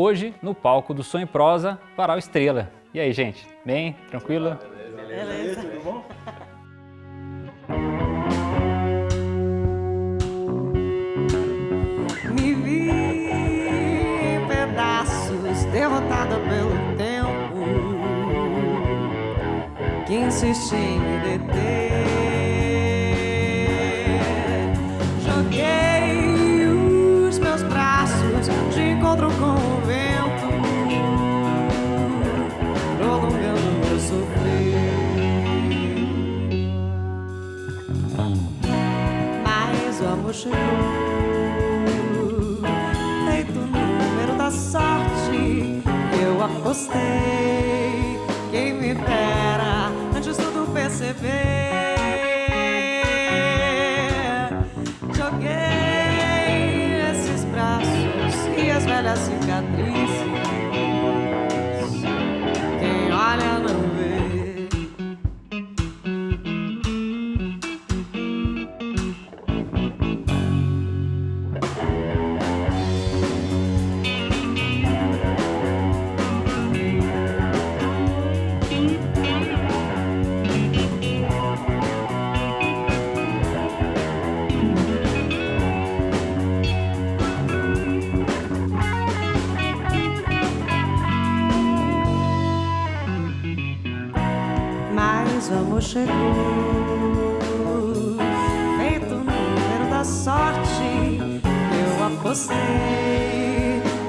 hoje no palco do Sonho Prosa, Varal Estrela. E aí, gente? Bem? Tranquilo? Beleza. Beleza. Tudo bom? Me vi em pedaços, derrotada pelo tempo que insiste em me deter. Chegou, o número da sorte. Eu apostei, quem me dera antes tudo perceber.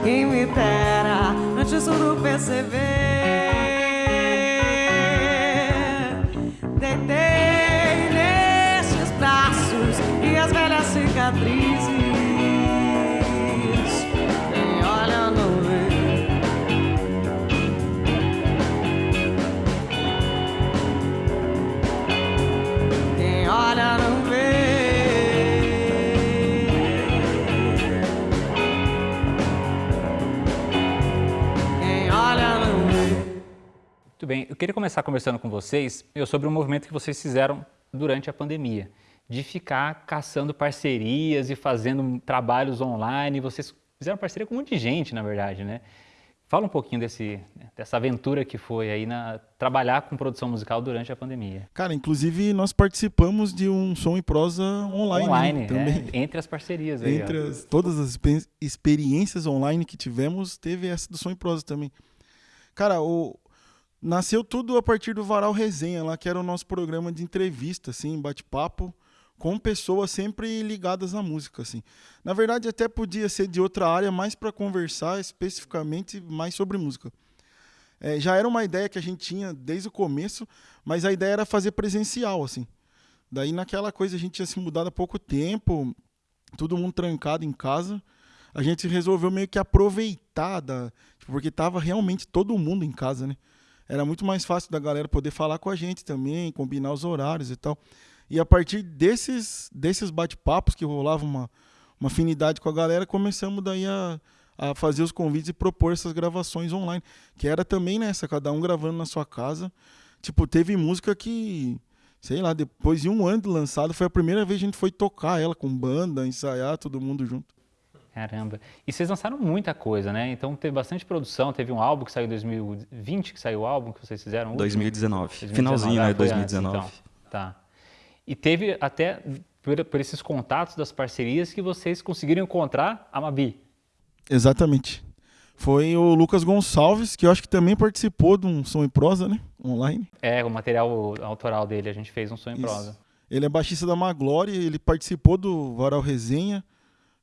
Quem me dera antes tudo perceber. Deitei nesses braços e as velhas cicatrizes. Bem, eu queria começar conversando com vocês meu, sobre um movimento que vocês fizeram durante a pandemia, de ficar caçando parcerias e fazendo trabalhos online. Vocês fizeram parceria com um monte de gente, na verdade, né? Fala um pouquinho desse, dessa aventura que foi aí na trabalhar com produção musical durante a pandemia. Cara, inclusive nós participamos de um som e prosa online, né, Online, também. é, entre as parcerias aí. Entre as- todas as expe- experiências online que tivemos, teve essa do som e prosa também. Cara, o, nasceu tudo a partir do Varal Resenha lá, que era o nosso programa de entrevista, assim, bate-papo, com pessoas sempre ligadas à música, assim. Na verdade, até podia ser de outra área, mais para conversar especificamente mais sobre música. É, já era uma ideia que a gente tinha desde o começo, mas a ideia era fazer presencial, assim. Daí naquela coisa a gente tinha se mudado há pouco tempo, todo mundo trancado em casa. A gente resolveu meio que aproveitar da, porque tava realmente todo mundo em casa, né? Era muito mais fácil da galera poder falar com a gente também, combinar os horários e tal. E a partir desses desses bate-papos que rolava uma uma afinidade com a galera, começamos daí a a fazer os convites e propor essas gravações online, que era também nessa, cada um gravando na sua casa. Tipo, teve música que, sei lá, depois de um ano de lançado, foi a primeira vez que a gente foi tocar ela com banda, ensaiar, todo mundo junto. Caramba. E vocês lançaram muita coisa, né? Então teve bastante produção, teve um álbum que saiu em 2020, que saiu o álbum que vocês fizeram? o último? 2019. 2019, Finalzinho, ah, né? foi antes, 2019. então. Tá. E teve até, por, por esses contatos das parcerias, que vocês conseguiram encontrar a Mabi. Exatamente. Foi o Lucas Gonçalves, que eu acho que também participou de um som em prosa, né? Online. É, o material autoral dele, a gente fez um som em Isso. prosa. Ele é baixista da Maglória, ele participou do Varal Resenha,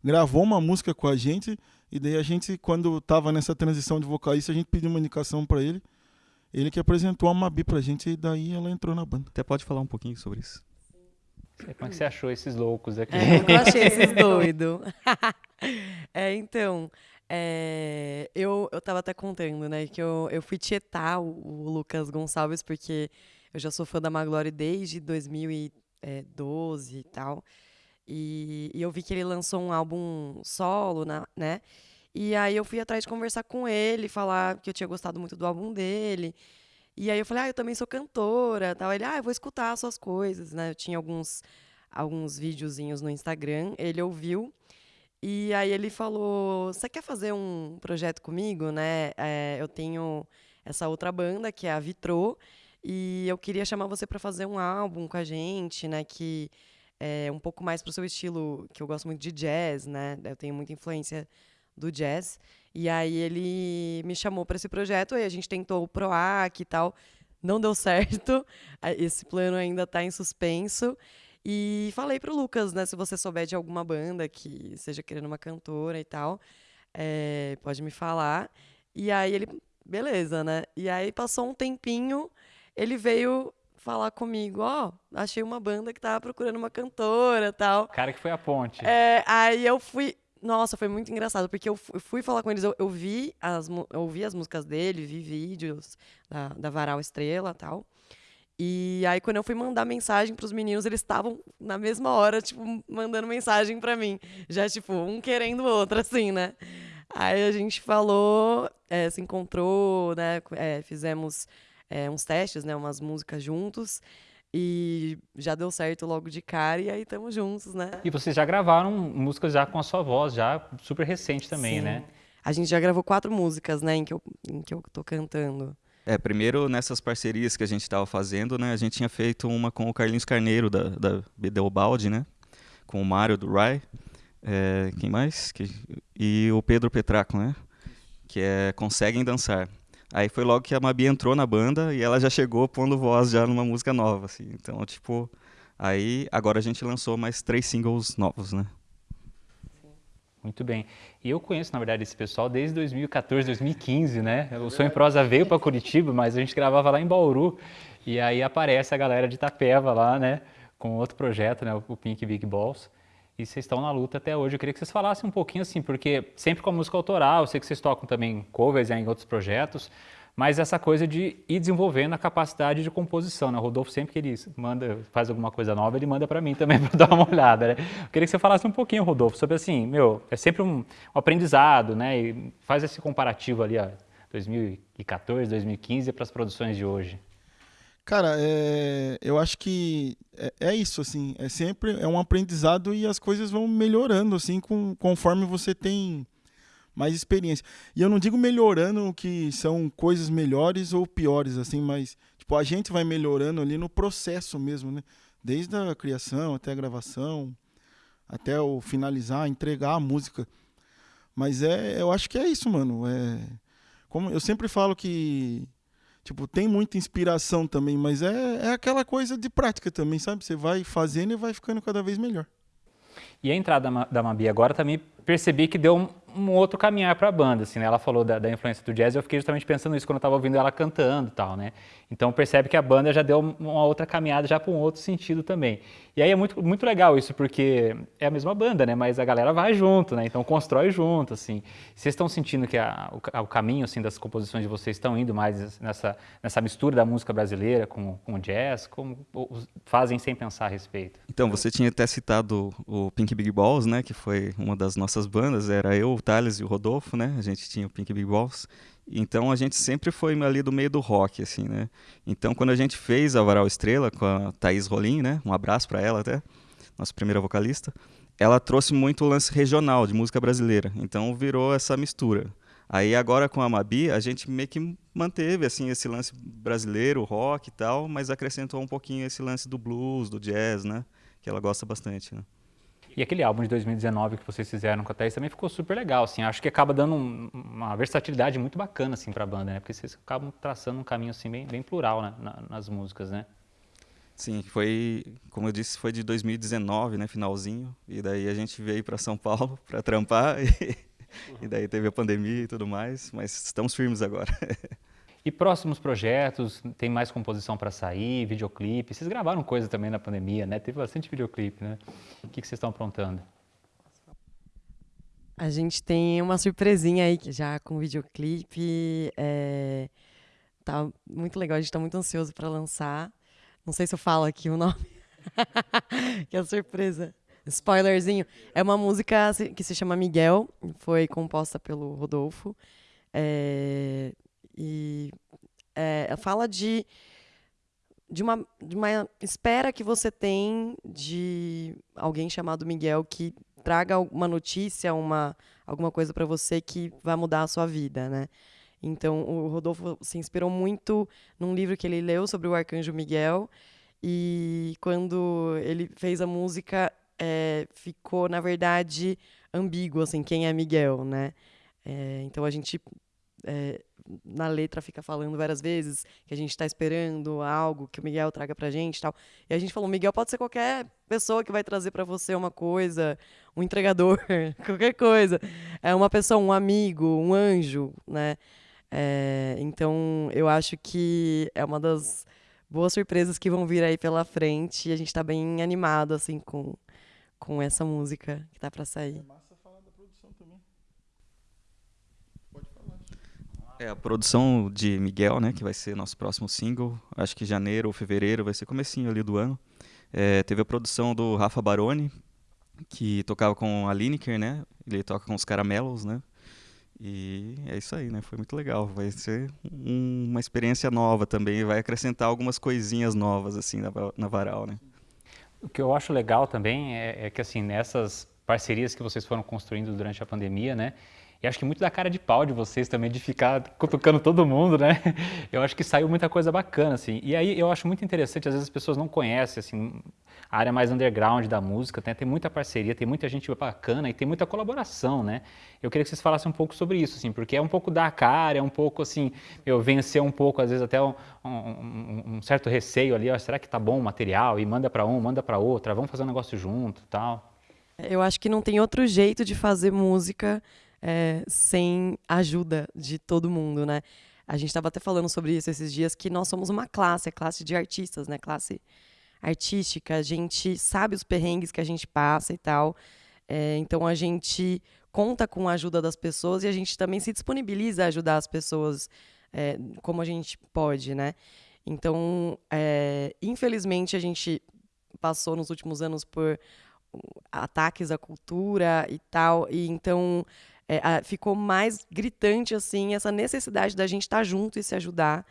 gravou uma música com a gente, e daí a gente, quando tava nessa transição de vocalista, a gente pediu uma indicação para ele. Ele que apresentou a Mabi pra gente, e daí ela entrou na banda. Até pode falar um pouquinho sobre isso. Como é que você achou esses loucos aqui? É, eu achei esses doidos. é, então, é, eu, eu tava até contando, né, que eu, eu fui tietar o, o Lucas Gonçalves, porque eu já sou fã da Maglore desde 2012 e tal. E, e eu vi que ele lançou um álbum solo, na- né? E aí eu fui atrás de conversar com ele, falar que eu tinha gostado muito do álbum dele. E aí eu falei, ah, eu também sou cantora, tal. Ele, ah, eu vou escutar as suas coisas, né? Eu tinha alguns alguns videozinhos no Instagram, ele ouviu E aí ele falou: Você quer fazer um projeto comigo, né? É, eu tenho essa outra banda que é a Vitrô e eu queria chamar você para fazer um álbum com a gente, né? Que é um pouco mais pro seu estilo, que eu gosto muito de jazz, né? Eu tenho muita influência do jazz. E aí ele me chamou para esse projeto e a gente tentou o PROAC e tal. Não deu certo. Esse plano ainda está em suspenso. E falei pro Lucas, né, se você souber de alguma banda que seja querendo uma cantora e tal, é, pode me falar. E aí ele, beleza, né? E aí passou um tempinho, ele veio falar comigo, ó, oh, achei uma banda que tava procurando uma cantora tal. Cara que foi a ponte. É, aí eu fui, nossa, foi muito engraçado, porque eu fui falar com eles, eu, eu vi as, eu ouvi as músicas dele, vi vídeos da, da Varal Estrela tal. E aí, quando eu fui mandar mensagem pros meninos, eles estavam na mesma hora, tipo, mandando mensagem para mim. Já, tipo, um querendo o outro, assim, né? Aí a gente falou, é, se encontrou, né? É, fizemos é, uns testes, né? Umas músicas juntos. E já deu certo logo de cara, e aí estamos juntos, né? E vocês já gravaram músicas já com a sua voz, já super recente também, Sim. né? A gente já gravou quatro músicas, né, em que eu, em que eu tô cantando. É, primeiro nessas parcerias que a gente estava fazendo, né, a gente tinha feito uma com o Carlinhos Carneiro da, da Bedelbaldi, né, com o Mário do Rai, é, quem mais? Que, e o Pedro Petraco, né, que é Conseguem Dançar. Aí foi logo que a Mabi entrou na banda e ela já chegou pondo voz já numa música nova, assim. Então, tipo, aí agora a gente lançou mais três singles novos, né. Muito bem. E eu conheço, na verdade, esse pessoal desde 2014, 2015, né? O Sonho Prosa veio para Curitiba, mas a gente gravava lá em Bauru. E aí aparece a galera de Itapeva lá, né? Com outro projeto, né? O Pink Big Balls. E vocês estão na luta até hoje. Eu queria que vocês falassem um pouquinho assim, porque sempre com a música autoral, eu sei que vocês tocam também covers em outros projetos, mas essa coisa de ir desenvolvendo a capacidade de composição, né? O Rodolfo sempre que ele manda, faz alguma coisa nova, ele manda para mim também para dar uma olhada, né? Eu queria que você falasse um pouquinho, Rodolfo, sobre assim, meu, é sempre um, um aprendizado, né? E faz esse comparativo ali, ó, 2014, 2015 para as produções de hoje. Cara, é, eu acho que é, é, isso, assim, é sempre é um aprendizado e as coisas vão melhorando, assim, com, conforme você tem mais experiência. E eu não digo melhorando que são coisas melhores ou piores, assim, mas tipo, a gente vai melhorando ali no processo mesmo, né? Desde a criação até a gravação, até o finalizar, entregar a música. Mas é, eu acho que é isso, mano. É, como eu sempre falo que tipo, tem muita inspiração também, mas é, é aquela coisa de prática também, sabe? Você vai fazendo e vai ficando cada vez melhor. E a entrada da Mabi agora também percebi que deu um, outro caminhar para a banda, assim, né? Ela falou da, da, influência do jazz, eu fiquei justamente pensando nisso quando eu estava ouvindo ela cantando e tal, né? Então percebe que a banda já deu uma outra caminhada já para um outro sentido também. E aí é muito, muito legal isso, porque é a mesma banda, né? Mas a galera vai junto, né? Então constrói junto, assim. Vocês estão sentindo que a, o, o, caminho, assim, das composições de vocês estão indo mais nessa, nessa mistura da música brasileira com, com o jazz? Como fazem sem pensar a respeito? Então, você tinha até citado o Pink Big Balls, né? Que foi uma das nossas bandas, era eu, Thales e o Rodolfo, né? A gente tinha o Pink Big Balls. Então a gente sempre foi ali do meio do rock, assim, né? Então quando a gente fez a Varal Estrela com a Thaís Rolim, né? Um abraço para ela até, nossa primeira vocalista. Ela trouxe muito o lance regional de música brasileira. Então virou essa mistura. Aí agora com a Mabi, a gente meio que manteve assim esse lance brasileiro, rock e tal, mas acrescentou um pouquinho esse lance do blues, do jazz, né? Que ela gosta bastante, né? E aquele álbum de 2019 que vocês fizeram com a Thaís também ficou super legal, assim. Acho que acaba dando um, uma versatilidade muito bacana, assim, para a banda, né? Porque vocês acabam traçando um caminho, assim, bem, bem plural né? Na, nas músicas, né? Sim, foi, como eu disse, foi de 2019, né, finalzinho. E daí a gente veio para São Paulo para trampar e, e daí teve a pandemia e tudo mais, mas estamos firmes agora. E próximos projetos, tem mais composição para sair, videoclipe? Vocês gravaram coisa também na pandemia, né? Teve bastante videoclipe, né? O que, vocês estão aprontando? A gente tem uma surpresinha aí já com videoclipe. É... Tá muito legal, a gente tá muito ansioso para lançar. Não sei se eu falo aqui o nome. que é surpresa. Spoilerzinho. É uma música que se chama Miguel, foi composta pelo Rodolfo. É, e é, fala de, de, uma, de uma espera que você tem de alguém chamado Miguel que traga uma notícia, uma, alguma coisa para você que vai mudar a sua vida, né? Então, o Rodolfo se inspirou muito num livro que ele leu sobre o Arcanjo Miguel. E quando ele fez a música, é, ficou, na verdade, ambíguo, assim, quem é Miguel, né? É, então, a gente, é, na letra, fica falando várias vezes que a gente está esperando algo que o Miguel traga pra gente e tal. E a gente falou, Miguel pode ser qualquer pessoa que vai trazer para você uma coisa, um entregador, qualquer coisa. É uma pessoa, um amigo, um anjo, né? É, então, eu acho que é uma das boas surpresas que vão vir aí pela frente e a gente está bem animado, assim, com, com essa música que tá para sair. É massa falar da produção também. Pode falar. É a produção de Miguel, né, que vai ser nosso próximo single. Acho que janeiro ou fevereiro vai ser comecinho ali do ano. É, teve a produção do Rafa Baroni, que tocava com a Lineker, né? Ele toca com os Caramelos, né? E é isso aí, né? Foi muito legal. Vai ser um- uma experiência nova também. Vai acrescentar algumas coisinhas novas, assim, na, na Varal, né? O que eu acho legal também é, é que, assim, nessas parcerias que vocês foram construindo durante a pandemia, né? E acho que muito da cara de pau de vocês também, de ficar cutucando todo mundo, né? Eu acho que saiu muita coisa bacana, assim. E aí eu acho muito interessante, às vezes as pessoas não conhecem, assim, a área mais underground da música, né? tem muita parceria, tem muita gente bacana e tem muita colaboração, né? Eu queria que vocês falassem um pouco sobre isso, assim, porque é um pouco da cara, é um pouco, assim, eu vencer um pouco, às vezes até um, um- um certo receio ali, ó, será que tá bom o material? E manda para um, manda para outra, vamos fazer um negócio junto tal. Eu acho que não tem outro jeito de fazer música é, sem ajuda de todo mundo, né? A gente estava até falando sobre isso esses dias, que nós somos uma classe, a classe de artistas, né? Classe artística. A gente sabe os perrengues que a gente passa e tal. É, então a gente conta com a ajuda das pessoas e a gente também se disponibiliza a ajudar as pessoas é, como a gente pode, né? Então, é, infelizmente, a gente passou nos últimos anos por ataques à cultura e tal, e então é, a- ficou mais gritante assim essa necessidade da gente estar junto e se ajudar,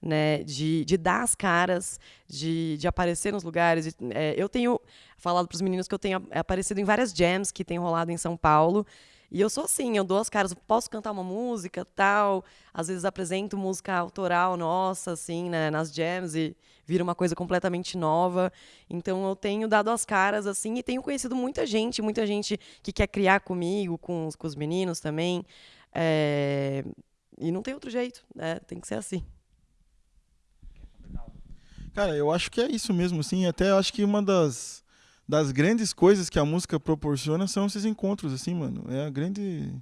né, de, de dar as caras, de, de aparecer nos lugares. de- é, eu tenho falado para os meninos que eu tenho aparecido em várias jams que tem rolado em São Paulo. E eu sou assim, eu dou as caras, posso cantar uma música, tal, às vezes apresento música autoral nossa, assim, né, nas jams e vira uma coisa completamente nova. Então eu tenho dado as caras, assim, e tenho conhecido muita gente, muita gente que quer criar comigo, com, os- com os meninos também. É, E não tem outro jeito, né? Tem que ser assim. Cara, eu acho que é isso mesmo, assim. Até acho que uma das, das grandes coisas que a música proporciona são esses encontros, assim, mano. É a grande.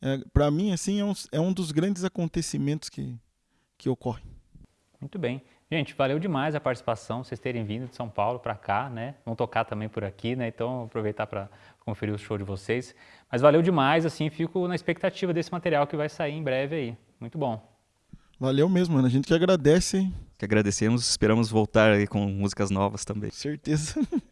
É, para mim, assim, é um, é um dos grandes acontecimentos que, que ocorre. Muito bem. Gente, valeu demais a participação, vocês terem vindo de São Paulo para cá, né? Vão tocar também por aqui, né? Então, aproveitar para conferir o show de vocês. Mas valeu demais, assim, fico na expectativa desse material que vai sair em breve aí. Muito bom. Valeu mesmo, mano. A gente que agradece, hein? Que agradecemos, esperamos voltar aí com músicas novas também. Certeza.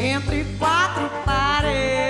Entre quatro paredes